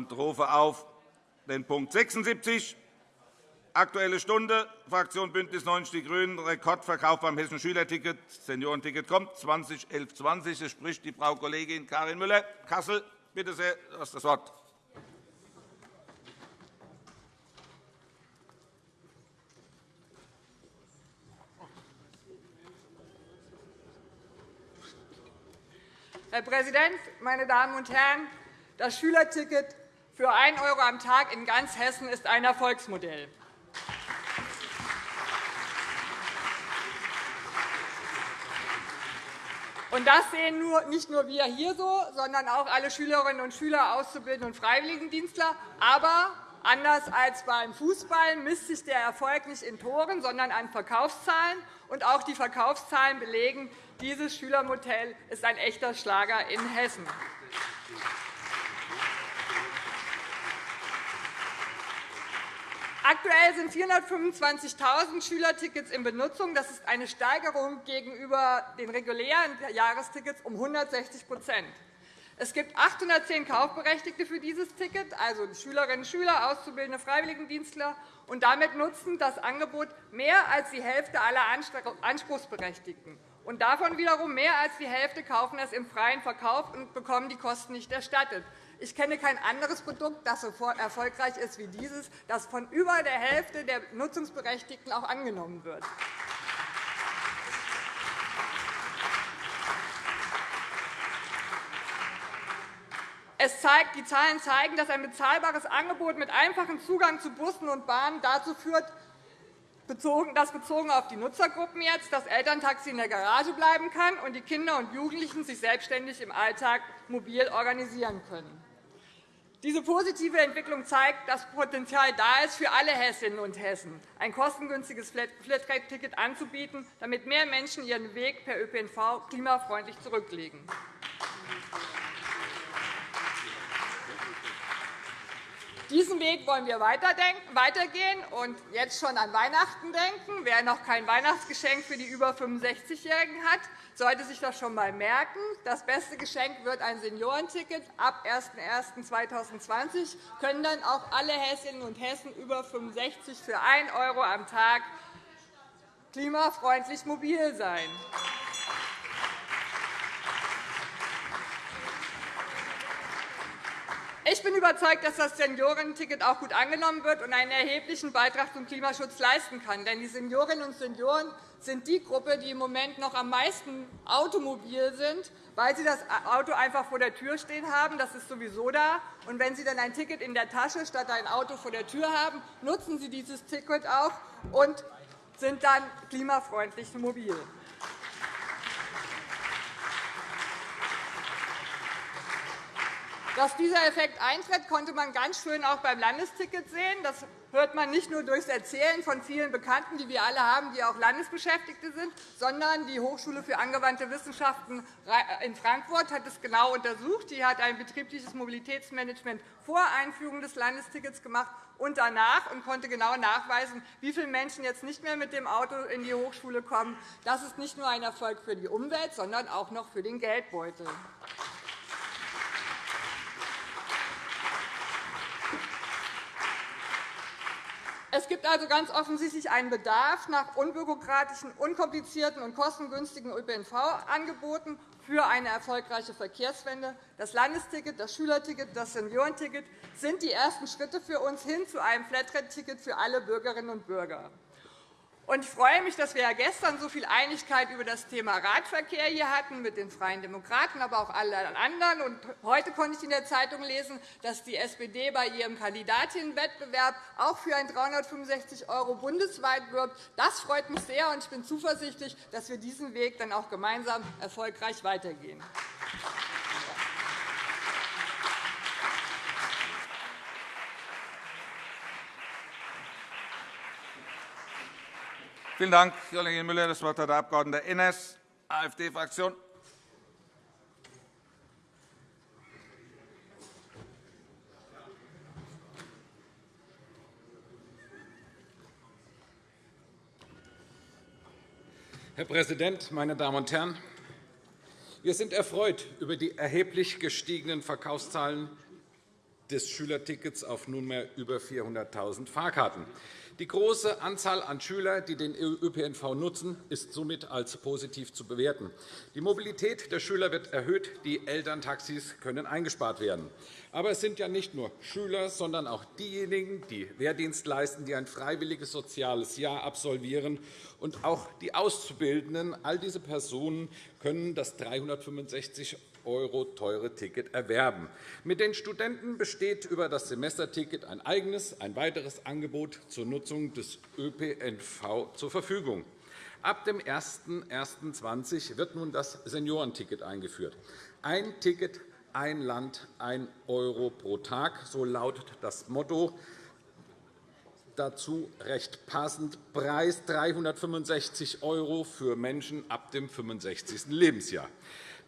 und rufe auf den Punkt 76, Aktuelle Stunde, Fraktion BÜNDNIS 90 die GRÜNEN, Rekordverkauf beim Hessischen Schülerticket, Seniorenticket kommt, 2011-20. Es spricht die Frau Kollegin Karin Müller, Kassel. Bitte sehr, du hast das Wort. Herr Präsident, meine Damen und Herren! Das Schülerticket für 1 € am Tag in ganz Hessen ist ein Erfolgsmodell. Das sehen nicht nur wir hier so, sondern auch alle Schülerinnen und Schüler, Auszubildende und Freiwilligendienstler. Aber anders als beim Fußball misst sich der Erfolg nicht in Toren, sondern an Verkaufszahlen. Und auch die Verkaufszahlen belegen, dieses Schülermodell ist ein echter Schlager in Hessen. Aktuell sind 425.000 Schülertickets in Benutzung. Das ist eine Steigerung gegenüber den regulären Jahrestickets um 160% Es gibt 810 Kaufberechtigte für dieses Ticket, also Schülerinnen und Schüler, Auszubildende, Freiwilligendienstler. Und damit nutzen das Angebot mehr als die Hälfte aller Anspruchsberechtigten. Und davon wiederum mehr als die Hälfte kaufen es im freien Verkauf und bekommen die Kosten nicht erstattet. Ich kenne kein anderes Produkt, das so erfolgreich ist wie dieses, das von über der Hälfte der Nutzungsberechtigten auch angenommen wird. Es zeigt, die Zahlen zeigen, dass ein bezahlbares Angebot mit einfachem Zugang zu Bussen und Bahnen dazu führt, dass bezogen auf die Nutzergruppen jetzt das Elterntaxi in der Garage bleiben kann und die Kinder und Jugendlichen sich selbstständig im Alltag mobil organisieren können. Diese positive Entwicklung zeigt, dass Potenzial da ist, für alle Hessinnen und Hessen ein kostengünstiges Flatrate-Ticket anzubieten, damit mehr Menschen ihren Weg per ÖPNV klimafreundlich zurücklegen. Diesen Weg wollen wir weitergehen und jetzt schon an Weihnachten denken. Wer noch kein Weihnachtsgeschenk für die über 65-Jährigen hat, sollte sich das schon einmal merken. Das beste Geschenk wird ein Seniorenticket. Ab 01.01.2020 können dann auch alle Hessinnen und Hessen über 65 für 1 € am Tag klimafreundlich mobil sein. Ich bin überzeugt, dass das Seniorenticket auch gut angenommen wird und einen erheblichen Beitrag zum Klimaschutz leisten kann. Denn die Seniorinnen und Senioren sind die Gruppe, die im Moment noch am meisten automobil sind, weil sie das Auto einfach vor der Tür stehen haben. Das ist sowieso da. Und wenn sie dann ein Ticket in der Tasche statt ein Auto vor der Tür haben, nutzen sie dieses Ticket auch und sind dann klimafreundlich mobil. Dass dieser Effekt eintritt, konnte man ganz schön auch beim Landesticket sehen. Das hört man nicht nur durch das Erzählen von vielen Bekannten, die wir alle haben, die auch Landesbeschäftigte sind, sondern die Hochschule für angewandte Wissenschaften in Frankfurt hat es genau untersucht. Die hat ein betriebliches Mobilitätsmanagement vor Einführung des Landestickets gemacht und danach und konnte genau nachweisen, wie viele Menschen jetzt nicht mehr mit dem Auto in die Hochschule kommen. Das ist nicht nur ein Erfolg für die Umwelt, sondern auch noch für den Geldbeutel. Es gibt also ganz offensichtlich einen Bedarf nach unbürokratischen, unkomplizierten und kostengünstigen ÖPNV-Angeboten für eine erfolgreiche Verkehrswende. Das Landesticket, das Schülerticket, das Seniorenticket sind die ersten Schritte für uns hin zu einem Flatrate-Ticket für alle Bürgerinnen und Bürger. Ich freue mich, dass wir gestern so viel Einigkeit über das Thema Radverkehr hier hatten, mit den Freien Demokraten, aber auch allen anderen. Und heute konnte ich in der Zeitung lesen, dass die SPD bei ihrem Kandidatinnenwettbewerb auch für ein 365 € bundesweit wirbt. Das freut mich sehr, und ich bin zuversichtlich, dass wir diesen Weg dann auch gemeinsam erfolgreich weitergehen. Vielen Dank, Kollegin Müller. Das Wort hat der Abg. Enners, AfD-Fraktion. Herr Präsident, meine Damen und Herren! Wir sind erfreut über die erheblich gestiegenen Verkaufszahlen des Schülertickets auf nunmehr über 400.000 Fahrkarten. Die große Anzahl an Schülern, die den ÖPNV nutzen, ist somit als positiv zu bewerten. Die Mobilität der Schüler wird erhöht, die Elterntaxis können eingespart werden. Aber es sind ja nicht nur Schüler, sondern auch diejenigen, die Wehrdienst leisten, die ein freiwilliges soziales Jahr absolvieren, und auch die Auszubildenden. All diese Personen können das 365 € teure Ticket erwerben. Mit den Studenten besteht über das Semesterticket ein eigenes, ein weiteres Angebot zur Nutzung des ÖPNV zur Verfügung. Ab dem 01.01.2020 wird nun das Seniorenticket eingeführt. Ein Ticket, ein Land, ein Euro pro Tag, so lautet das Motto. Dazu recht passend Preis 365 € für Menschen ab dem 65. Lebensjahr.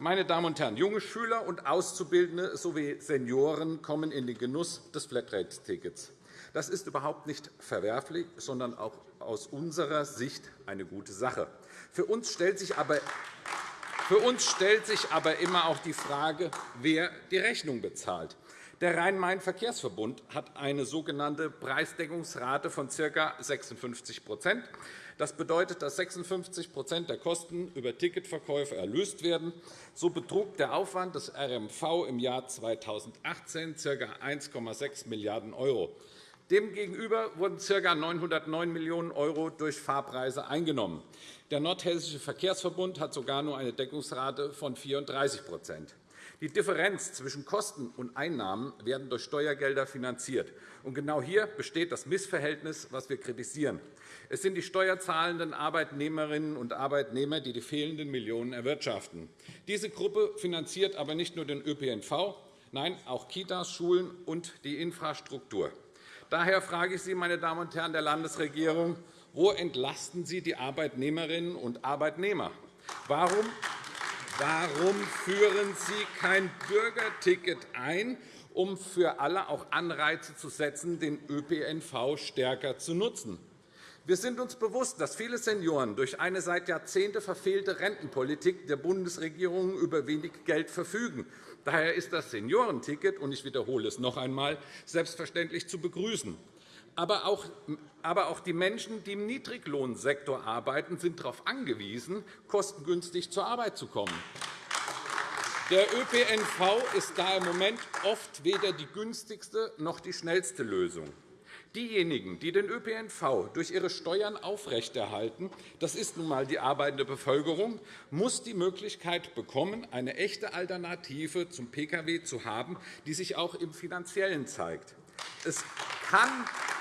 Meine Damen und Herren, junge Schüler und Auszubildende sowie Senioren kommen in den Genuss des Flatrate-Tickets. Das ist überhaupt nicht verwerflich, sondern auch aus unserer Sicht eine gute Sache. Für uns stellt sich aber für uns stellt sich aber immer auch die Frage, wer die Rechnung bezahlt. Der Rhein-Main-Verkehrsverbund hat eine sogenannte Preisdeckungsrate von ca. 56 das bedeutet, dass 56% der Kosten über Ticketverkäufe erlöst werden. So betrug der Aufwand des RMV im Jahr 2018 ca. 1,6 Milliarden €. Demgegenüber wurden ca. 909 Millionen € durch Fahrpreise eingenommen. Der Nordhessische Verkehrsverbund hat sogar nur eine Deckungsrate von 34 die Differenz zwischen Kosten und Einnahmen werden durch Steuergelder finanziert. genau hier besteht das Missverhältnis, das wir kritisieren. Es sind die steuerzahlenden Arbeitnehmerinnen und Arbeitnehmer, die die fehlenden Millionen erwirtschaften. Diese Gruppe finanziert aber nicht nur den ÖPNV, nein, auch Kitas, Schulen und die Infrastruktur. Daher frage ich Sie, meine Damen und Herren der Landesregierung, wo entlasten Sie die Arbeitnehmerinnen und Arbeitnehmer? Warum Warum führen Sie kein Bürgerticket ein, um für alle auch Anreize zu setzen, den ÖPNV stärker zu nutzen? Wir sind uns bewusst, dass viele Senioren durch eine seit Jahrzehnten verfehlte Rentenpolitik der Bundesregierung über wenig Geld verfügen. Daher ist das Seniorenticket, und ich wiederhole es noch einmal, selbstverständlich zu begrüßen. Aber auch, aber auch die Menschen, die im Niedriglohnsektor arbeiten, sind darauf angewiesen, kostengünstig zur Arbeit zu kommen. Der ÖPNV ist da im Moment oft weder die günstigste noch die schnellste Lösung. Diejenigen, die den ÖPNV durch ihre Steuern aufrechterhalten, das ist nun einmal die arbeitende Bevölkerung, muss die Möglichkeit bekommen, eine echte Alternative zum Pkw zu haben, die sich auch im Finanziellen zeigt. Es kann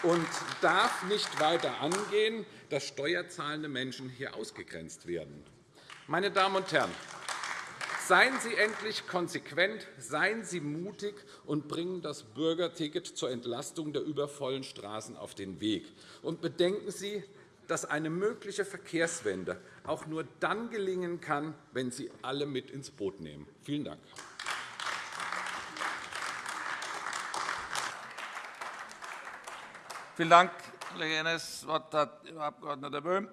und darf nicht weiter angehen, dass steuerzahlende Menschen hier ausgegrenzt werden. Meine Damen und Herren, Seien Sie endlich konsequent, seien Sie mutig und bringen das Bürgerticket zur Entlastung der übervollen Straßen auf den Weg. Und bedenken Sie, dass eine mögliche Verkehrswende auch nur dann gelingen kann, wenn Sie alle mit ins Boot nehmen. Vielen Dank. Vielen Dank, Kollege Ennes. Das Wort hat Herr Abg. Böhm,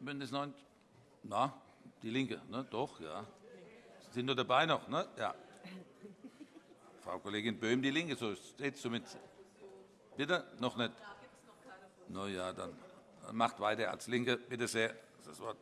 BÜNDNIS 90 Na, die LINKE, ne? doch, ja. Sie sind nur dabei noch, ne? Ja. Frau Kollegin Böhm, die LINKE, so steht es zumindest. Bitte? Noch nicht? Na ja, dann macht weiter als LINKE. Bitte sehr. Das Wort.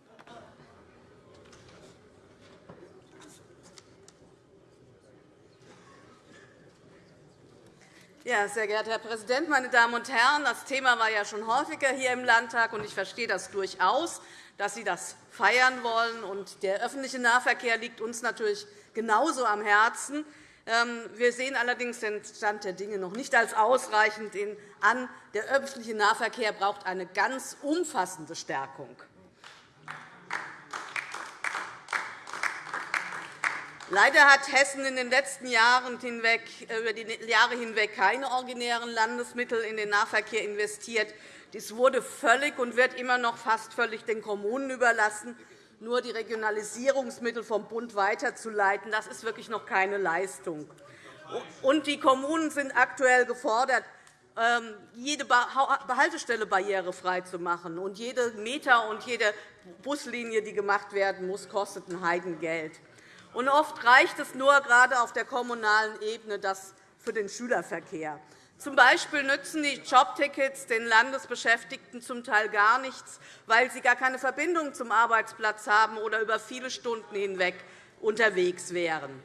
Ja, sehr geehrter Herr Präsident, meine Damen und Herren! Das Thema war ja schon häufiger hier im Landtag, und ich verstehe das durchaus, dass Sie das feiern wollen. der öffentliche Nahverkehr liegt uns natürlich genauso am Herzen. Ähm, wir sehen allerdings den Stand der Dinge noch nicht als ausreichend an. Der öffentliche Nahverkehr braucht eine ganz umfassende Stärkung. Leider hat Hessen in den letzten Jahren hinweg, über die Jahre hinweg keine originären Landesmittel in den Nahverkehr investiert. Dies wurde völlig und wird immer noch fast völlig den Kommunen überlassen. Nur die Regionalisierungsmittel vom Bund weiterzuleiten, das ist wirklich noch keine Leistung. Und die Kommunen sind aktuell gefordert, ähm, jede Behaltestelle barrierefrei zu machen. Und jede Meter und jede Buslinie, die gemacht werden muss, kostet ein Heidengeld. Und oft reicht es nur, gerade auf der kommunalen Ebene, dass für den Schülerverkehr. Zum Beispiel nützen die Jobtickets den Landesbeschäftigten zum Teil gar nichts, weil sie gar keine Verbindung zum Arbeitsplatz haben oder über viele Stunden hinweg unterwegs wären.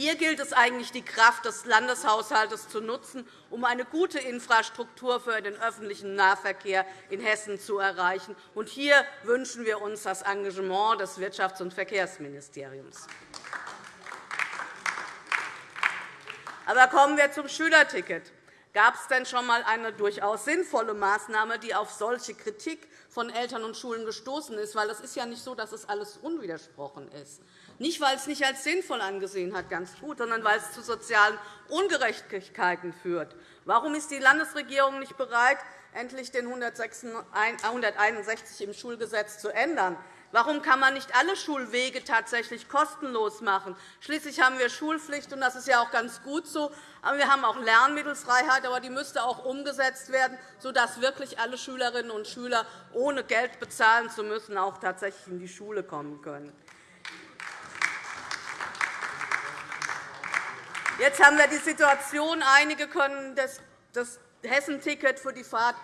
Hier gilt es eigentlich, die Kraft des Landeshaushalts zu nutzen, um eine gute Infrastruktur für den öffentlichen Nahverkehr in Hessen zu erreichen. hier wünschen wir uns das Engagement des Wirtschafts- und Verkehrsministeriums. Aber kommen wir zum Schülerticket. Gab es denn schon einmal eine durchaus sinnvolle Maßnahme, die auf solche Kritik von Eltern und Schulen gestoßen ist? Weil es ist ja nicht so, dass es alles unwidersprochen ist. Nicht, weil es nicht als sinnvoll angesehen hat, ganz gut, sondern weil es zu sozialen Ungerechtigkeiten führt. Warum ist die Landesregierung nicht bereit, endlich den 161 im Schulgesetz zu ändern? Warum kann man nicht alle Schulwege tatsächlich kostenlos machen? Schließlich haben wir Schulpflicht, und das ist ja auch ganz gut so. Aber wir haben auch Lernmittelfreiheit, aber die müsste auch umgesetzt werden, sodass wirklich alle Schülerinnen und Schüler ohne Geld bezahlen zu müssen auch tatsächlich in die Schule kommen können. Jetzt haben wir die Situation, einige können das Hessenticket für die Fahrt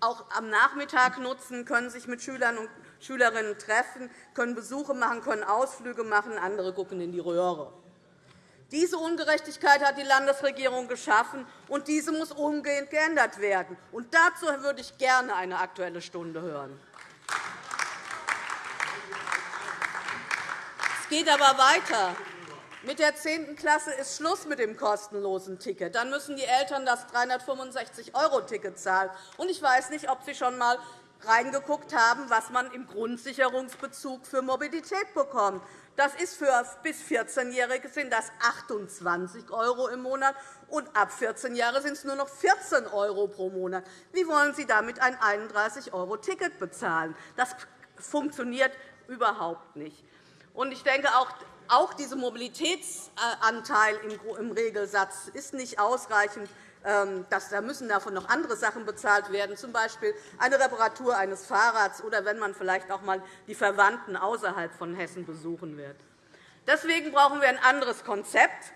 auch am Nachmittag nutzen, können sich mit Schülern und Schülerinnen treffen, können Besuche machen, können Ausflüge machen, andere gucken in die Röhre. Diese Ungerechtigkeit hat die Landesregierung geschaffen, und diese muss umgehend geändert werden. Und dazu würde ich gerne eine Aktuelle Stunde hören. Es geht aber weiter. Mit der 10. Klasse ist Schluss mit dem kostenlosen Ticket. Dann müssen die Eltern das 365-€-Ticket zahlen. Ich weiß nicht, ob Sie schon einmal reingeguckt haben, was man im Grundsicherungsbezug für Mobilität bekommt. Das ist für bis 14-Jährige sind das 28 € im Monat, und ab 14 Jahre sind es nur noch 14 € pro Monat. Wie wollen Sie damit ein 31-€-Ticket bezahlen? Das funktioniert überhaupt nicht. Ich denke, auch dieser Mobilitätsanteil im Regelsatz ist nicht ausreichend. Ähm, da müssen davon noch andere Sachen bezahlt werden, z. B. eine Reparatur eines Fahrrads oder wenn man vielleicht auch einmal die Verwandten außerhalb von Hessen besuchen wird. Deswegen brauchen wir ein anderes Konzept.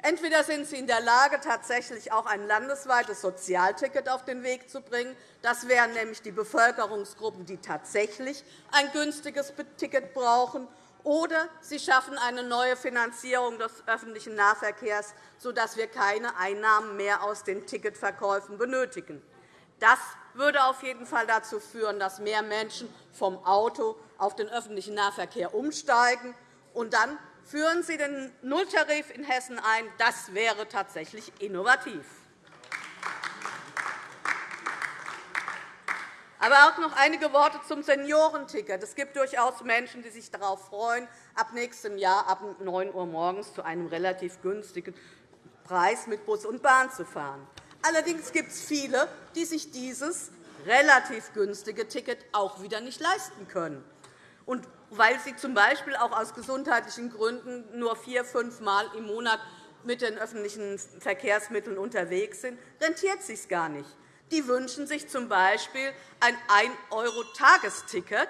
Entweder sind Sie in der Lage, tatsächlich auch ein landesweites Sozialticket auf den Weg zu bringen. Das wären nämlich die Bevölkerungsgruppen, die tatsächlich ein günstiges Ticket brauchen oder Sie schaffen eine neue Finanzierung des öffentlichen Nahverkehrs, sodass wir keine Einnahmen mehr aus den Ticketverkäufen benötigen. Das würde auf jeden Fall dazu führen, dass mehr Menschen vom Auto auf den öffentlichen Nahverkehr umsteigen. Und dann führen Sie den Nulltarif in Hessen ein. Das wäre tatsächlich innovativ. Aber auch noch einige Worte zum Seniorenticket. Es gibt durchaus Menschen, die sich darauf freuen, ab nächstem Jahr ab 9 Uhr morgens zu einem relativ günstigen Preis mit Bus und Bahn zu fahren. Allerdings gibt es viele, die sich dieses relativ günstige Ticket auch wieder nicht leisten können. Und weil sie z. B. auch aus gesundheitlichen Gründen nur vier, fünf Mal im Monat mit den öffentlichen Verkehrsmitteln unterwegs sind, rentiert es sich gar nicht. Die wünschen sich z. B. ein 1-€-Tagesticket.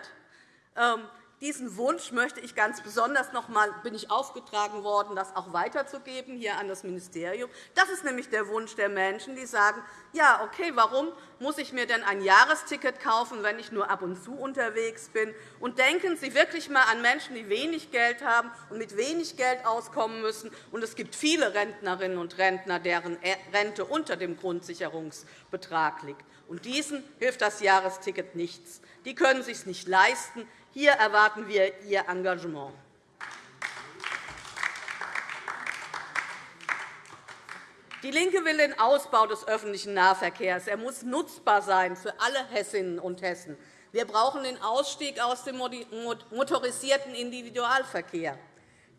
Diesen Wunsch möchte ich ganz besonders noch einmal bin ich aufgetragen worden, das auch weiterzugeben hier an das Ministerium. Das ist nämlich der Wunsch der Menschen, die sagen, ja, okay, warum muss ich mir denn ein Jahresticket kaufen, wenn ich nur ab und zu unterwegs bin? Und denken Sie wirklich einmal an Menschen, die wenig Geld haben und mit wenig Geld auskommen müssen. Und es gibt viele Rentnerinnen und Rentner, deren Rente unter dem Grundsicherungsbetrag liegt. Und diesen hilft das Jahresticket nichts. Die können es sich nicht leisten. Hier erwarten wir Ihr Engagement. DIE LINKE will den Ausbau des öffentlichen Nahverkehrs. Er muss nutzbar sein für alle Hessinnen und Hessen. Wir brauchen den Ausstieg aus dem motorisierten Individualverkehr.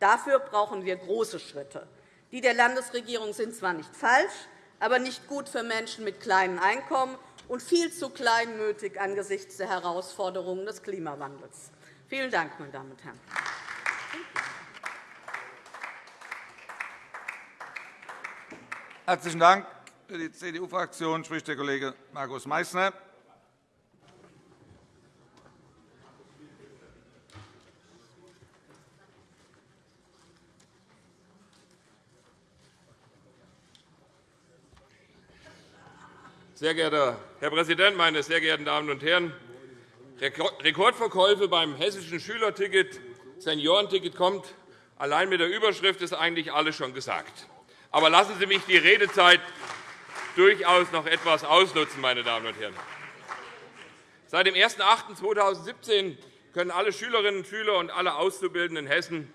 Dafür brauchen wir große Schritte. Die der Landesregierung sind zwar nicht falsch, aber nicht gut für Menschen mit kleinen Einkommen und viel zu kleinmütig angesichts der Herausforderungen des Klimawandels. Vielen Dank, meine Damen und Herren. Herzlichen Dank. Für die CDU-Fraktion spricht der Kollege Markus Meysner. Sehr geehrter Herr Präsident, meine sehr geehrten Damen und Herren! Rekordverkäufe beim hessischen Schülerticket, Seniorenticket kommt. Allein mit der Überschrift ist eigentlich alles schon gesagt. Aber lassen Sie mich die Redezeit durchaus noch etwas ausnutzen, meine Damen und Herren. Seit dem 01.08.2017 können alle Schülerinnen und Schüler und alle Auszubildenden in Hessen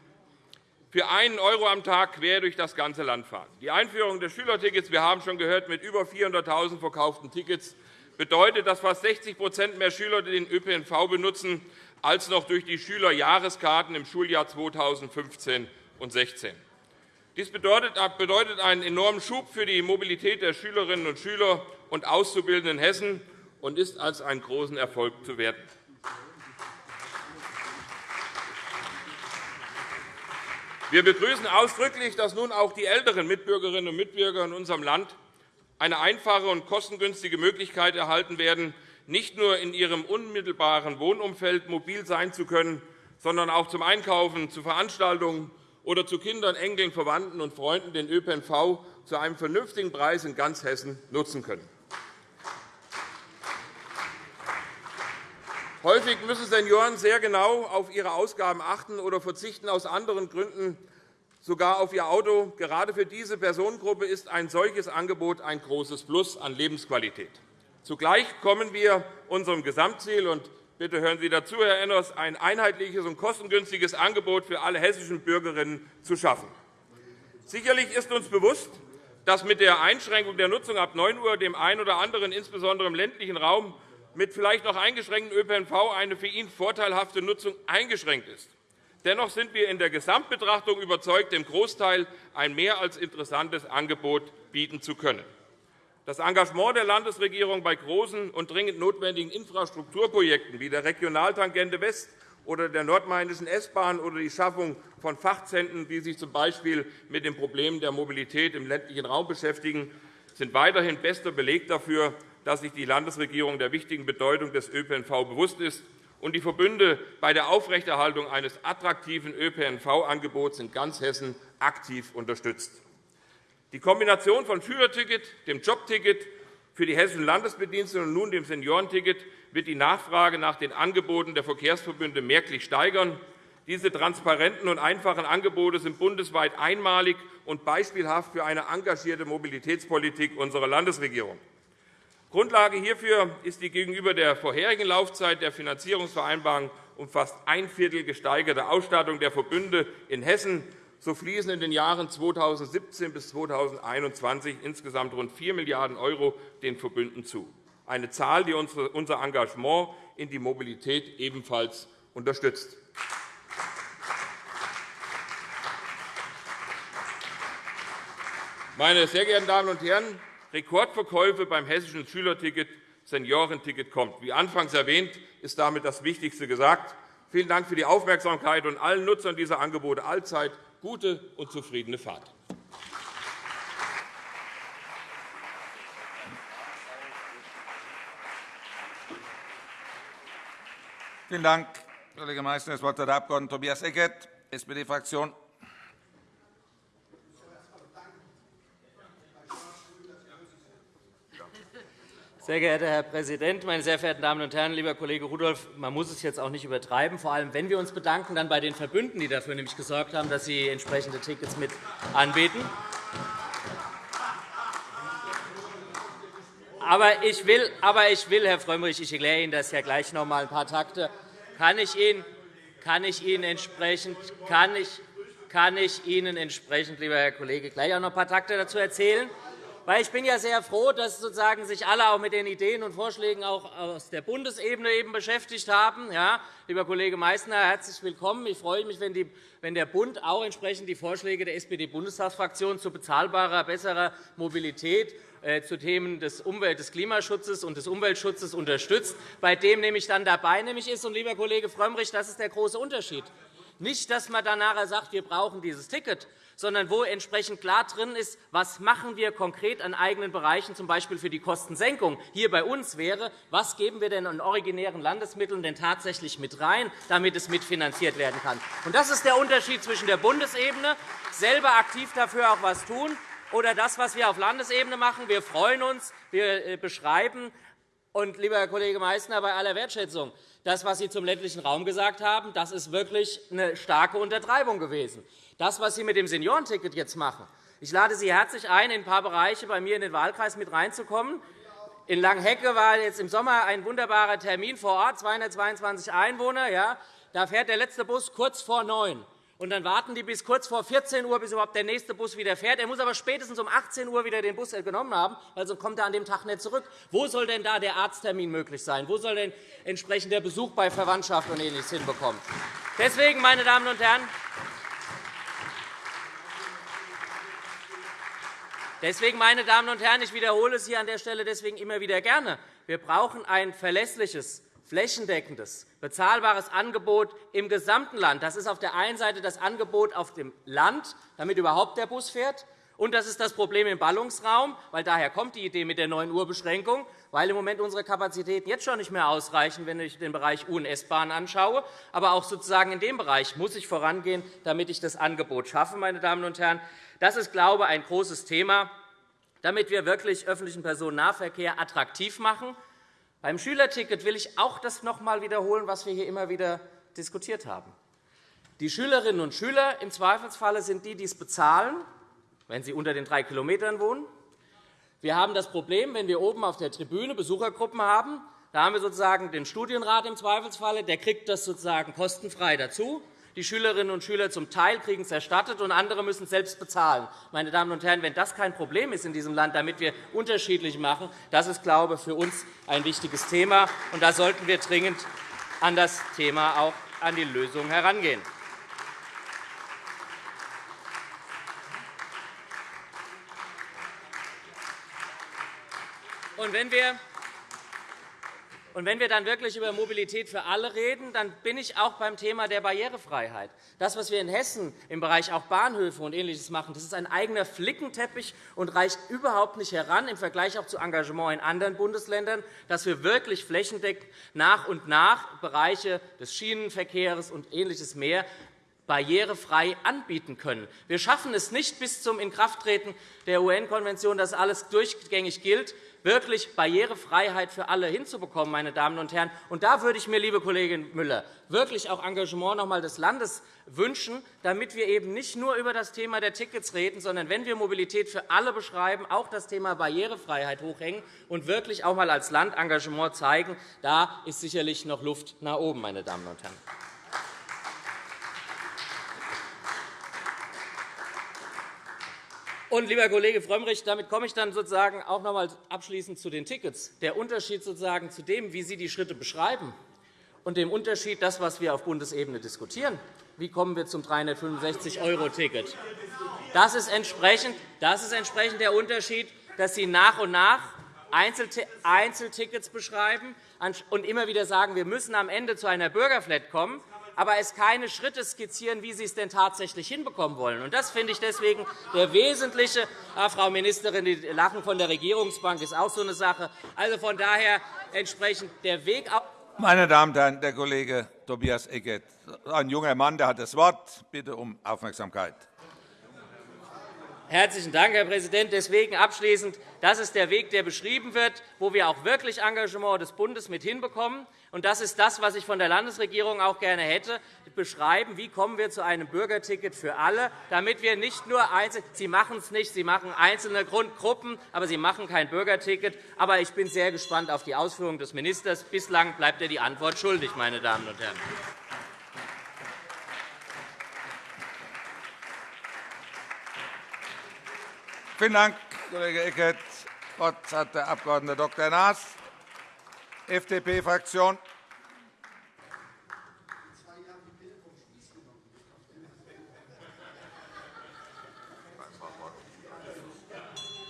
für einen € am Tag quer durch das ganze Land fahren. Die Einführung des Schülertickets, wir haben schon gehört, mit über 400.000 verkauften Tickets, bedeutet, dass fast 60% mehr Schüler den ÖPNV benutzen als noch durch die Schülerjahreskarten im Schuljahr 2015 und 2016. Dies bedeutet einen enormen Schub für die Mobilität der Schülerinnen und Schüler und Auszubildenden in Hessen und ist als einen großen Erfolg zu werten. Wir begrüßen ausdrücklich, dass nun auch die älteren Mitbürgerinnen und Mitbürger in unserem Land eine einfache und kostengünstige Möglichkeit erhalten werden, nicht nur in ihrem unmittelbaren Wohnumfeld mobil sein zu können, sondern auch zum Einkaufen, zu Veranstaltungen oder zu Kindern, Enkeln, Verwandten und Freunden den ÖPNV zu einem vernünftigen Preis in ganz Hessen nutzen können. Häufig müssen Senioren sehr genau auf ihre Ausgaben achten oder verzichten aus anderen Gründen sogar auf ihr Auto. Gerade für diese Personengruppe ist ein solches Angebot ein großes Plus an Lebensqualität. Zugleich kommen wir unserem Gesamtziel und bitte hören Sie dazu, Herr Enners, ein einheitliches und kostengünstiges Angebot für alle hessischen Bürgerinnen zu schaffen. Sicherlich ist uns bewusst, dass mit der Einschränkung der Nutzung ab 9 Uhr dem einen oder anderen, insbesondere im ländlichen Raum, mit vielleicht noch eingeschränktem ÖPNV eine für ihn vorteilhafte Nutzung eingeschränkt ist. Dennoch sind wir in der Gesamtbetrachtung überzeugt, dem Großteil ein mehr als interessantes Angebot bieten zu können. Das Engagement der Landesregierung bei großen und dringend notwendigen Infrastrukturprojekten wie der Regionaltangente West oder der nordmainischen S-Bahn oder die Schaffung von Fachzentren, die sich z. B. mit den Problemen der Mobilität im ländlichen Raum beschäftigen, sind weiterhin bester Beleg dafür, dass sich die Landesregierung der wichtigen Bedeutung des ÖPNV bewusst ist und die Verbünde bei der Aufrechterhaltung eines attraktiven ÖPNV-Angebots in ganz Hessen aktiv unterstützt. Die Kombination von Schülerticket, dem Jobticket für die hessischen Landesbediensteten und nun dem Seniorenticket wird die Nachfrage nach den Angeboten der Verkehrsverbünde merklich steigern. Diese transparenten und einfachen Angebote sind bundesweit einmalig und beispielhaft für eine engagierte Mobilitätspolitik unserer Landesregierung. Grundlage hierfür ist die gegenüber der vorherigen Laufzeit der Finanzierungsvereinbarung um fast ein Viertel gesteigerte Ausstattung der Verbünde in Hessen so fließen in den Jahren 2017 bis 2021 insgesamt rund 4 Milliarden € den Verbünden zu, eine Zahl, die unser Engagement in die Mobilität ebenfalls unterstützt. Meine sehr geehrten Damen und Herren, Rekordverkäufe beim hessischen Schülerticket, Seniorenticket kommt. Wie anfangs erwähnt, ist damit das Wichtigste gesagt. Vielen Dank für die Aufmerksamkeit und allen Nutzern dieser Angebote allzeit gute und zufriedene Fahrt. Vielen Dank, Kollege Meister. Das Wort hat der Abg. Tobias Eckert, SPD-Fraktion. Sehr geehrter Herr Präsident, meine sehr verehrten Damen und Herren! Lieber Kollege Rudolph, man muss es jetzt auch nicht übertreiben, vor allem wenn wir uns bedanken dann bei den Verbünden, die dafür nämlich gesorgt haben, dass sie entsprechende Tickets mit anbieten. Aber ich will, aber ich will Herr Frömmrich, ich erkläre Ihnen das ja gleich noch einmal ein paar Takte. Kann ich Ihnen, kann ich Ihnen entsprechend, kann ich, kann ich Ihnen entsprechend, lieber Herr Kollege, gleich auch noch ein paar Takte dazu erzählen? Weil ich bin ja sehr froh, dass sozusagen sich alle auch mit den Ideen und Vorschlägen auch aus der Bundesebene eben beschäftigt haben. Ja, lieber Kollege Meysner, herzlich willkommen. Ich freue mich, wenn der Bund auch entsprechend die Vorschläge der SPD-Bundestagsfraktion zu bezahlbarer, besserer Mobilität äh, zu Themen des, Umwelt-, des Klimaschutzes und des Umweltschutzes unterstützt, bei dem nämlich dann dabei nämlich ist. Und, lieber Kollege Frömmrich, das ist der große Unterschied. Nicht, dass man dann nachher sagt, wir brauchen dieses Ticket, sondern wo entsprechend klar drin ist, was machen wir konkret an eigenen Bereichen, z. B. für die Kostensenkung hier bei uns wäre, was geben wir denn an originären Landesmitteln denn tatsächlich mit rein, damit es mitfinanziert werden kann. Das ist der Unterschied zwischen der Bundesebene, selber aktiv dafür auch etwas tun, oder das, was wir auf Landesebene machen. Wir freuen uns, wir äh, beschreiben. Und, lieber Herr Kollege Meysner, bei aller Wertschätzung, das, was Sie zum ländlichen Raum gesagt haben, das ist wirklich eine starke Untertreibung gewesen. Das, was Sie mit dem Seniorenticket jetzt machen, ich lade Sie herzlich ein, in ein paar Bereiche bei mir in den Wahlkreis mit reinzukommen. In Langhecke war jetzt im Sommer ein wunderbarer Termin vor Ort, 222 Einwohner. Ja, da fährt der letzte Bus kurz vor neun. Und dann warten die bis kurz vor 14 Uhr, bis überhaupt der nächste Bus wieder fährt. Er muss aber spätestens um 18 Uhr wieder den Bus genommen haben, weil kommt er an dem Tag nicht zurück. Wo soll denn da der Arzttermin möglich sein? Wo soll denn entsprechend der Besuch bei Verwandtschaft und Ähnliches hinbekommen? Deswegen, meine Damen und Herren, Deswegen, meine Damen und Herren, ich wiederhole es hier an der Stelle deswegen immer wieder gerne. Wir brauchen ein verlässliches, flächendeckendes, bezahlbares Angebot im gesamten Land. Das ist auf der einen Seite das Angebot auf dem Land, damit überhaupt der Bus fährt. Und das ist das Problem im Ballungsraum, weil daher kommt die Idee mit der 9 Uhr Beschränkung, weil im Moment unsere Kapazitäten jetzt schon nicht mehr ausreichen, wenn ich den Bereich U- und S-Bahn anschaue. Aber auch sozusagen in dem Bereich muss ich vorangehen, damit ich das Angebot schaffe. Meine Damen und Herren. Das ist, glaube ich, ein großes Thema, damit wir wirklich öffentlichen Personennahverkehr attraktiv machen. Beim Schülerticket will ich auch das noch einmal wiederholen, was wir hier immer wieder diskutiert haben. Die Schülerinnen und Schüler im Zweifelsfalle sind die, die es bezahlen, wenn sie unter den drei Kilometern wohnen. Wir haben das Problem, wenn wir oben auf der Tribüne Besuchergruppen haben, da haben wir sozusagen den Studienrat im Zweifelsfalle, der kriegt das sozusagen kostenfrei dazu. Die Schülerinnen und Schüler zum Teil kriegen es erstattet, und andere müssen es selbst bezahlen. Meine Damen und Herren, wenn das kein Problem ist in diesem Land, damit wir unterschiedlich machen, das ist, glaube ich, für uns ein wichtiges Thema. Und da sollten wir dringend an das Thema auch an die Lösung herangehen. Und wenn wir und wenn wir dann wirklich über Mobilität für alle reden, dann bin ich auch beim Thema der Barrierefreiheit. Das, was wir in Hessen im Bereich auch Bahnhöfe und Ähnliches machen, das ist ein eigener Flickenteppich und reicht überhaupt nicht heran im Vergleich auch zu Engagement in anderen Bundesländern, dass wir wirklich flächendeckend nach und nach Bereiche des Schienenverkehrs und Ähnliches mehr barrierefrei anbieten können. Wir schaffen es nicht bis zum Inkrafttreten der UN-Konvention, dass alles durchgängig gilt wirklich Barrierefreiheit für alle hinzubekommen. Meine Damen und Herren. Und da würde ich mir, liebe Kollegin Müller, wirklich auch Engagement noch einmal des Landes wünschen, damit wir eben nicht nur über das Thema der Tickets reden, sondern wenn wir Mobilität für alle beschreiben, auch das Thema Barrierefreiheit hochhängen und wirklich auch einmal als Land Engagement zeigen. Da ist sicherlich noch Luft nach oben, meine Damen und Herren. Und, lieber Kollege Frömmrich, damit komme ich dann sozusagen auch noch einmal abschließend zu den Tickets. Der Unterschied sozusagen zu dem, wie Sie die Schritte beschreiben, und dem Unterschied, das, was wir auf Bundesebene diskutieren, wie kommen wir zum 365-€-Ticket? Das ist das ist entsprechend der Unterschied, dass Sie nach und nach Einzeltickets beschreiben und immer wieder sagen, wir müssen am Ende zu einer Bürgerflat kommen aber es keine Schritte skizzieren, wie Sie es denn tatsächlich hinbekommen wollen. Das finde ich deswegen der wesentliche. Ah, Frau Ministerin, die Lachen von der Regierungsbank ist auch so eine Sache. Also von daher entsprechend der Weg. Meine Damen und Herren, der Kollege Tobias Eckert, ein junger Mann, der hat das Wort. Bitte um Aufmerksamkeit. Herzlichen Dank, Herr Präsident. Deswegen abschließend. Das ist der Weg, der beschrieben wird, wo wir auch wirklich Engagement des Bundes mit hinbekommen. Und das ist das, was ich von der Landesregierung auch gerne hätte, beschreiben, wie kommen wir zu einem Bürgerticket für alle, damit wir nicht nur einzeln Sie machen es nicht, Sie machen einzelne Grundgruppen, aber Sie machen kein Bürgerticket. Aber ich bin sehr gespannt auf die Ausführungen des Ministers. Bislang bleibt er die Antwort schuldig, meine Damen und Herren. Vielen Dank, Kollege Eckert. Das Wort hat der Abg. Dr. Naas, FDP-Fraktion.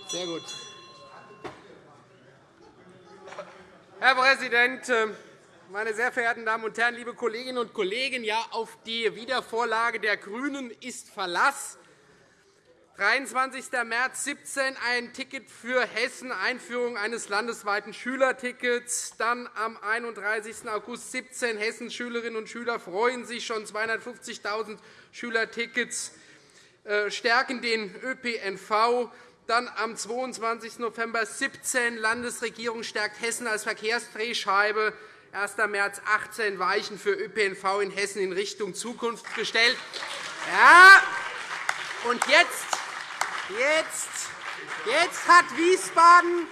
Sehr gut. Herr Präsident, meine sehr verehrten Damen und Herren, liebe Kolleginnen und Kollegen! Ja, auf die Wiedervorlage der GRÜNEN ist Verlass. 23. März 17 ein Ticket für Hessen, Einführung eines landesweiten Schülertickets. Dann am 31. August 17 Hessens Schülerinnen und Schüler freuen sich schon 250.000 Schülertickets, äh, stärken den ÖPNV. Dann am 22. November 17 Landesregierung stärkt Hessen als Verkehrsdrehscheibe. 1. März 18 Weichen für ÖPNV in Hessen in Richtung Zukunft gestellt. Ja, und jetzt, jetzt, jetzt hat Wiesbaden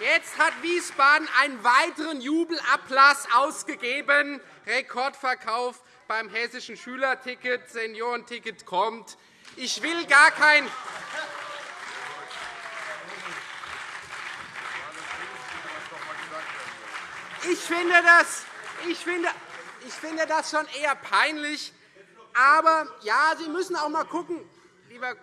Jetzt hat Wiesbaden einen weiteren Jubelapplaus ausgegeben. Rekordverkauf beim hessischen Schülerticket, Seniorenticket kommt. Ich will gar kein Ich finde, das, ich, finde, ich finde das schon eher peinlich. Aber ja, Sie müssen auch einmal schauen, lieber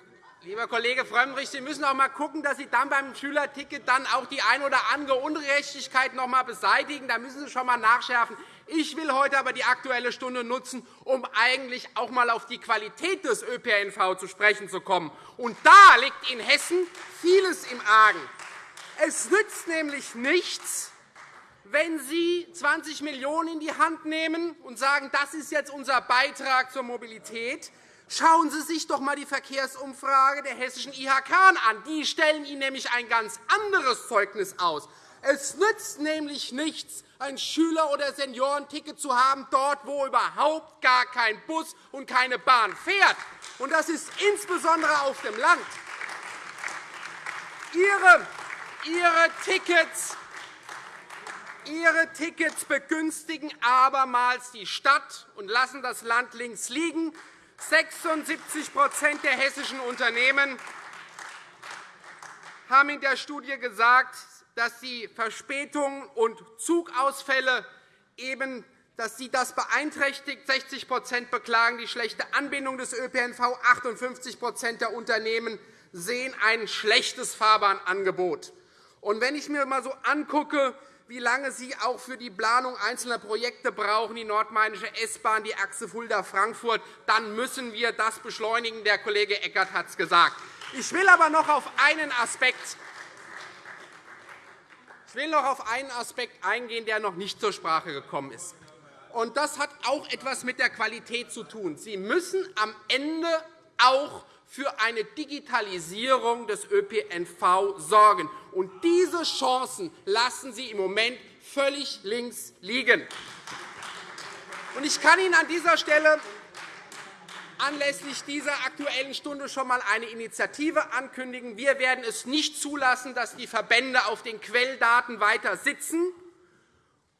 Lieber Kollege Frömmrich, Sie müssen auch einmal schauen, dass Sie dann beim Schülerticket dann auch die ein oder andere Ungerechtigkeit noch einmal beseitigen. Da müssen Sie schon einmal nachschärfen. Ich will heute aber die Aktuelle Stunde nutzen, um eigentlich auch einmal auf die Qualität des ÖPNV zu sprechen zu kommen. Und da liegt in Hessen vieles im Argen. Es nützt nämlich nichts, wenn Sie 20 Millionen € in die Hand nehmen und sagen, das ist jetzt unser Beitrag zur Mobilität, Schauen Sie sich doch einmal die Verkehrsumfrage der hessischen IHK an. Die stellen Ihnen nämlich ein ganz anderes Zeugnis aus. Es nützt nämlich nichts, ein Schüler- oder Seniorenticket zu haben, dort, wo überhaupt gar kein Bus und keine Bahn fährt. Und das ist insbesondere auf dem Land. Ihre, Ihre, Tickets, Ihre Tickets begünstigen abermals die Stadt und lassen das Land links liegen. 76% der hessischen Unternehmen haben in der Studie gesagt, dass die Verspätungen und Zugausfälle eben dass sie das beeinträchtigt. 60% beklagen die schlechte Anbindung des ÖPNV. 58% der Unternehmen sehen ein schlechtes Fahrbahnangebot. Wenn ich mir einmal so angucke, wie lange Sie auch für die Planung einzelner Projekte brauchen, die nordmainische S-Bahn, die Achse Fulda-Frankfurt, dann müssen wir das beschleunigen. Der Kollege Eckert hat es gesagt. Ich will aber noch auf einen Aspekt ich will noch auf einen Aspekt eingehen, der noch nicht zur Sprache gekommen ist. Und das hat auch etwas mit der Qualität zu tun. Sie müssen am Ende auch für eine Digitalisierung des ÖPNV sorgen. Und diese Chancen lassen Sie im Moment völlig links liegen. Ich kann Ihnen an dieser Stelle anlässlich dieser Aktuellen Stunde schon einmal eine Initiative ankündigen. Wir werden es nicht zulassen, dass die Verbände auf den Quelldaten weiter sitzen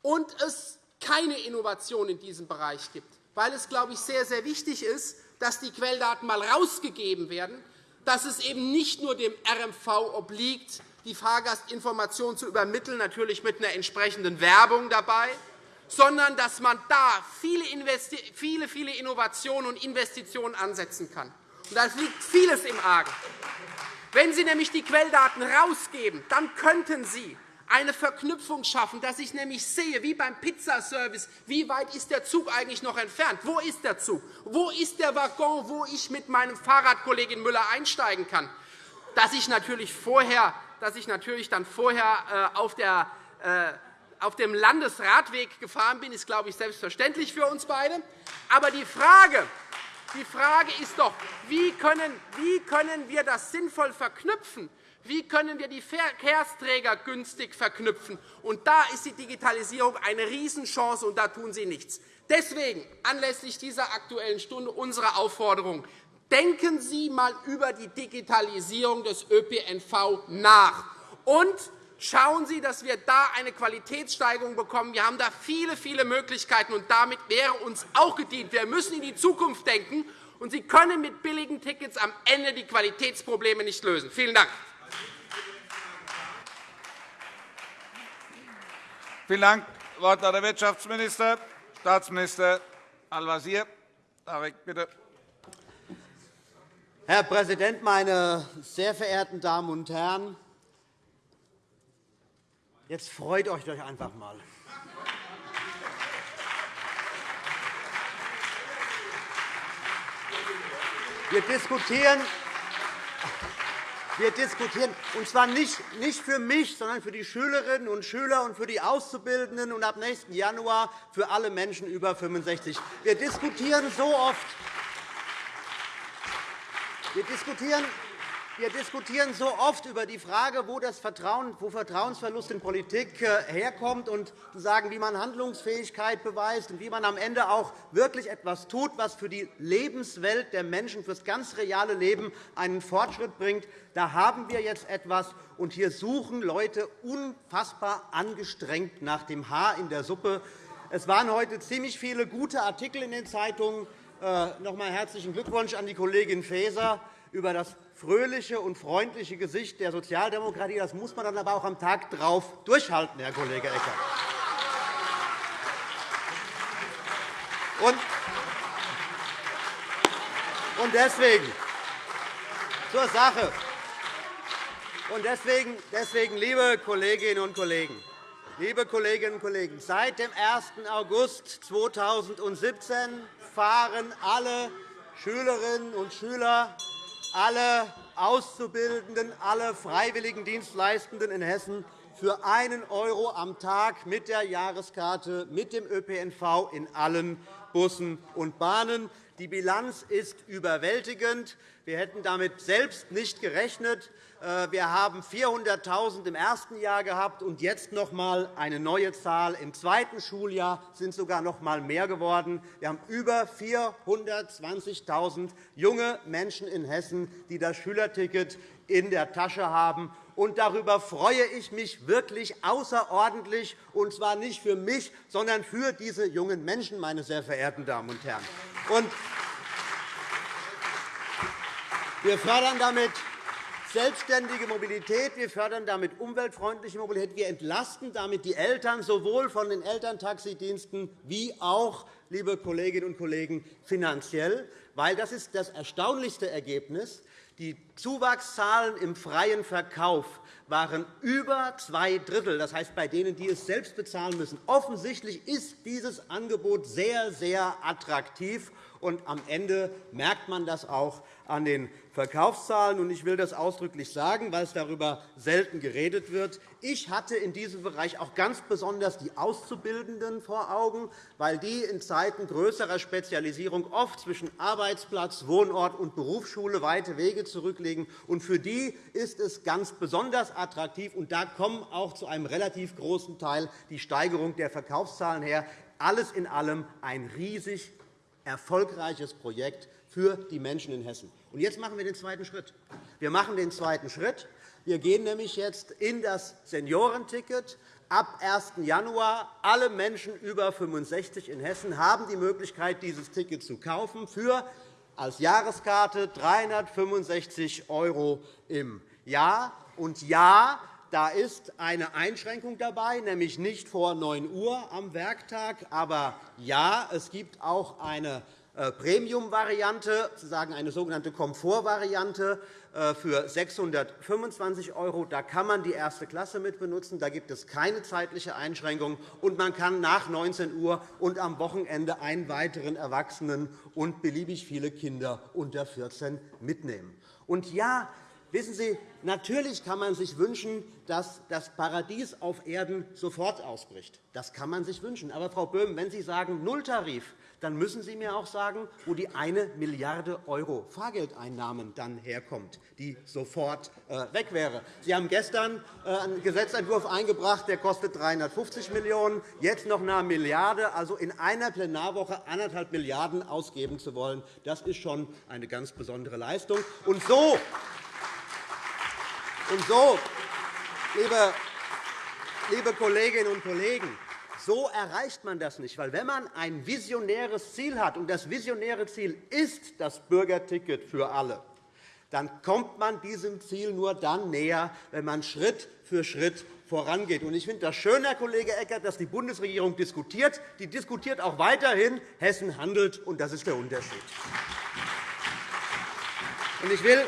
und es keine Innovation in diesem Bereich gibt, weil es, glaube ich, sehr, sehr wichtig ist, dass die Quelldaten einmal herausgegeben werden, dass es eben nicht nur dem RMV obliegt, die Fahrgastinformation zu übermitteln, natürlich mit einer entsprechenden Werbung dabei, sondern dass man da viele, viele, viele Innovationen und Investitionen ansetzen kann. Und da liegt vieles im Argen. Wenn Sie nämlich die Quelldaten herausgeben, dann könnten Sie eine Verknüpfung schaffen, dass ich nämlich sehe, wie beim Pizzaservice, wie weit ist der Zug eigentlich noch entfernt? Wo ist der Zug? Wo ist der Waggon, wo ich mit meinem Fahrrad, Kollegin Müller, einsteigen kann? Dass ich natürlich, vorher, dass ich natürlich dann vorher äh, auf, der, äh, auf dem Landesradweg gefahren bin, ist, glaube ich, selbstverständlich für uns beide. Aber die Frage, die Frage ist doch, wie können, wie können wir das sinnvoll verknüpfen? Wie können wir die Verkehrsträger günstig verknüpfen? Und da ist die Digitalisierung eine Riesenchance, und da tun Sie nichts. Deswegen anlässlich dieser Aktuellen Stunde unsere Aufforderung. Denken Sie einmal über die Digitalisierung des ÖPNV nach. Und schauen Sie, dass wir da eine Qualitätssteigerung bekommen. Wir haben da viele, viele Möglichkeiten, und damit wäre uns auch gedient. Wir müssen in die Zukunft denken, und Sie können mit billigen Tickets am Ende die Qualitätsprobleme nicht lösen. Vielen Dank. Vielen Dank. Das Wort hat der Wirtschaftsminister, Staatsminister Al-Wazir. Bitte. Herr Präsident, meine sehr verehrten Damen und Herren! Jetzt freut euch doch einfach einmal. Wir diskutieren wir diskutieren, und zwar nicht für mich, sondern für die Schülerinnen und Schüler und für die Auszubildenden und ab nächsten Januar für alle Menschen über 65. Wir diskutieren so oft. Wir diskutieren wir diskutieren so oft über die Frage, wo, das Vertrauen, wo Vertrauensverlust in Politik äh, herkommt, und sagen, wie man Handlungsfähigkeit beweist und wie man am Ende auch wirklich etwas tut, was für die Lebenswelt der Menschen, für das ganz reale Leben einen Fortschritt bringt. Da haben wir jetzt etwas, und hier suchen Leute unfassbar angestrengt nach dem Haar in der Suppe. Es waren heute ziemlich viele gute Artikel in den Zeitungen. Äh, noch einmal herzlichen Glückwunsch an die Kollegin Faeser über das fröhliche und freundliche Gesicht der Sozialdemokratie. Das muss man dann aber auch am Tag darauf durchhalten, Herr Kollege Eckert. Und deswegen zur Sache. Und deswegen, deswegen, liebe Kolleginnen und Kollegen, liebe Kolleginnen und Kollegen, seit dem 1. August 2017 fahren alle Schülerinnen und Schüler alle Auszubildenden, alle freiwilligen Dienstleistenden in Hessen für einen € am Tag mit der Jahreskarte mit dem ÖPNV in allen Bussen und Bahnen. Die Bilanz ist überwältigend. Wir hätten damit selbst nicht gerechnet. Äh, wir haben 400.000 im ersten Jahr gehabt und jetzt noch einmal eine neue Zahl. Im zweiten Schuljahr sind sogar noch einmal mehr geworden. Wir haben über 420.000 junge Menschen in Hessen, die das Schülerticket in der Tasche haben. Und darüber freue ich mich wirklich außerordentlich, und zwar nicht für mich, sondern für diese jungen Menschen, meine sehr verehrten Damen und Herren. wir fördern damit selbstständige Mobilität, wir fördern damit umweltfreundliche Mobilität, wir entlasten damit die Eltern sowohl von den Elterntaxidiensten wie auch, liebe Kolleginnen und Kollegen, finanziell. Weil das ist das erstaunlichste Ergebnis. Die Zuwachszahlen im freien Verkauf waren über zwei Drittel, das heißt bei denen, die es selbst bezahlen müssen. Offensichtlich ist dieses Angebot sehr, sehr attraktiv, und am Ende merkt man das auch an den Verkaufszahlen. Ich will das ausdrücklich sagen, weil es darüber selten geredet wird. Ich hatte in diesem Bereich auch ganz besonders die Auszubildenden vor Augen, weil die in Zeiten größerer Spezialisierung oft zwischen Arbeitsplatz, Wohnort und Berufsschule weite Wege zurücklegen. Für die ist es ganz besonders attraktiv. Und da kommen auch zu einem relativ großen Teil die Steigerung der Verkaufszahlen her. Alles in allem ein riesig erfolgreiches Projekt für die Menschen in Hessen. Und jetzt machen wir den zweiten Schritt. Wir machen den zweiten Schritt. Wir gehen nämlich jetzt in das Seniorenticket. Ab 1. Januar alle Menschen über 65 in Hessen haben die Möglichkeit, dieses Ticket zu kaufen für als Jahreskarte 365 € im Jahr. Und ja, da ist eine Einschränkung dabei, nämlich nicht vor 9 Uhr am Werktag. Aber ja, es gibt auch eine äh, Premium-Variante, sozusagen eine sogenannte Komfort-Variante äh, für 625 €. Da kann man die erste Klasse mit benutzen. Da gibt es keine zeitliche Einschränkung. Und man kann nach 19 Uhr und am Wochenende einen weiteren Erwachsenen und beliebig viele Kinder unter 14 mitnehmen. Und ja, Wissen Sie, natürlich kann man sich wünschen, dass das Paradies auf Erden sofort ausbricht. Das kann man sich wünschen. Aber, Frau Böhm, wenn Sie sagen Nulltarif, dann müssen Sie mir auch sagen, wo die 1 Milliarde € Fahrgeldeinnahmen dann herkommt, die sofort äh, weg wäre. Sie haben gestern äh, einen Gesetzentwurf eingebracht, der kostet 350 Millionen €, jetzt noch eine Milliarde. Also in einer Plenarwoche 1,5 Milliarden € ausgeben zu wollen, das ist schon eine ganz besondere Leistung. Und so und so, liebe Kolleginnen und Kollegen, so erreicht man das nicht. Weil wenn man ein visionäres Ziel hat, und das visionäre Ziel ist das Bürgerticket für alle, dann kommt man diesem Ziel nur dann näher, wenn man Schritt für Schritt vorangeht. Ich finde das schön, Herr Kollege Eckert, dass die Bundesregierung diskutiert. Die diskutiert auch weiterhin. Hessen handelt, und das ist der Unterschied. Ich will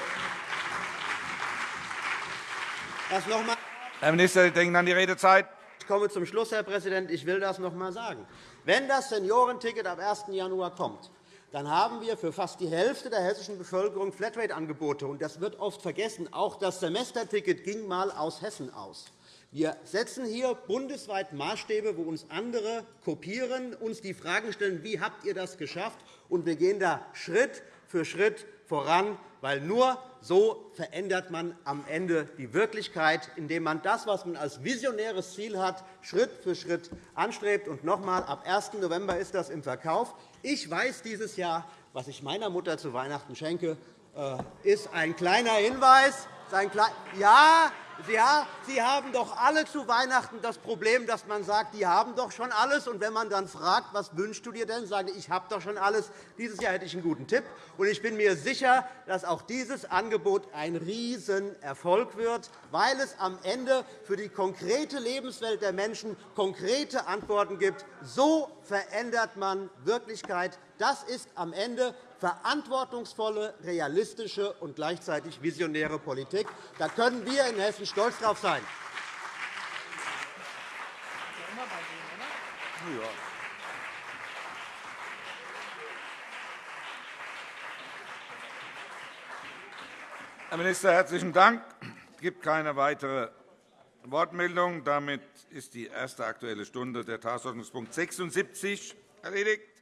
das noch einmal Herr Minister, Sie denken an die Redezeit. Ich komme zum Schluss, Herr Präsident. Ich will das noch einmal sagen. Wenn das Seniorenticket ab 1. Januar kommt, dann haben wir für fast die Hälfte der hessischen Bevölkerung Flatrate-Angebote. Das wird oft vergessen. Auch das Semesterticket ging einmal aus Hessen aus. Wir setzen hier bundesweit Maßstäbe, wo uns andere kopieren, uns die Fragen stellen, wie habt ihr das geschafft? Und wir gehen da Schritt für Schritt voran, weil nur so verändert man am Ende die Wirklichkeit, indem man das, was man als visionäres Ziel hat, Schritt für Schritt anstrebt. Und noch einmal, ab 1. November ist das im Verkauf. Ich weiß dieses Jahr, was ich meiner Mutter zu Weihnachten schenke, äh, ist ein kleiner Hinweis. Ja, ja, Sie haben doch alle zu Weihnachten das Problem, dass man sagt, die haben doch schon alles. Und wenn man dann fragt, was wünschst du dir denn, sage ich, ich habe doch schon alles. Dieses Jahr hätte ich einen guten Tipp. Und ich bin mir sicher, dass auch dieses Angebot ein Riesenerfolg wird, weil es am Ende für die konkrete Lebenswelt der Menschen konkrete Antworten gibt. So verändert man Wirklichkeit. Das ist am Ende verantwortungsvolle, realistische und gleichzeitig visionäre Politik. Da können wir in Hessen stolz darauf sein. Herr Minister, herzlichen Dank. Es gibt keine weitere Wortmeldung. Damit ist die erste Aktuelle Stunde der Tagesordnungspunkt 76 erledigt.